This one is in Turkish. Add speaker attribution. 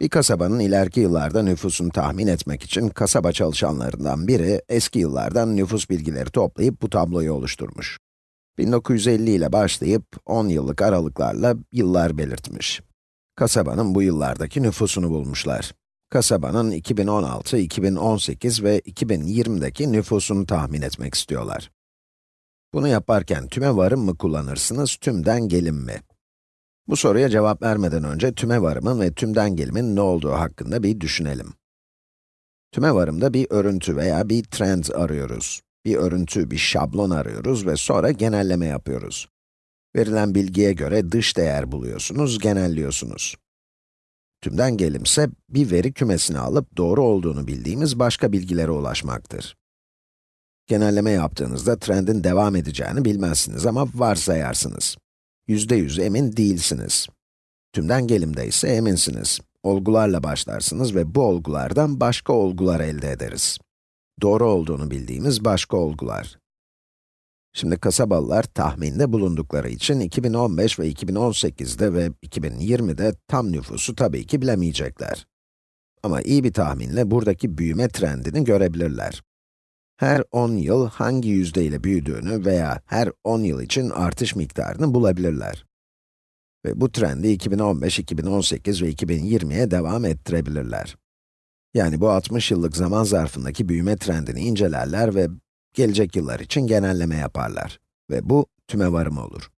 Speaker 1: Bir kasabanın ileriki yıllarda nüfusunu tahmin etmek için kasaba çalışanlarından biri eski yıllardan nüfus bilgileri toplayıp bu tabloyu oluşturmuş. 1950 ile başlayıp 10 yıllık aralıklarla yıllar belirtmiş. Kasabanın bu yıllardaki nüfusunu bulmuşlar. Kasabanın 2016, 2018 ve 2020'deki nüfusunu tahmin etmek istiyorlar. Bunu yaparken tüme varım mı kullanırsınız, tümden gelim mi? Bu soruya cevap vermeden önce tüme varımın ve tümden gelimin ne olduğu hakkında bir düşünelim. Tüme varımda bir örüntü veya bir trend arıyoruz. Bir örüntü, bir şablon arıyoruz ve sonra genelleme yapıyoruz. Verilen bilgiye göre dış değer buluyorsunuz, genelliyorsunuz. Tümden gelimse, bir veri kümesini alıp doğru olduğunu bildiğimiz başka bilgilere ulaşmaktır. Genelleme yaptığınızda trendin devam edeceğini bilmezsiniz ama varsayarsınız. Yüzde yüz emin değilsiniz. Tümden gelimde ise eminsiniz. Olgularla başlarsınız ve bu olgulardan başka olgular elde ederiz. Doğru olduğunu bildiğimiz başka olgular. Şimdi kasabalılar tahminde bulundukları için 2015 ve 2018'de ve 2020'de tam nüfusu tabii ki bilemeyecekler. Ama iyi bir tahminle buradaki büyüme trendini görebilirler. Her 10 yıl hangi yüzdeyle büyüdüğünü veya her 10 yıl için artış miktarını bulabilirler. Ve bu trendi 2015, 2018 ve 2020'ye devam ettirebilirler. Yani bu 60 yıllık zaman zarfındaki büyüme trendini incelerler ve gelecek yıllar için genelleme yaparlar. Ve bu tüme varım olur.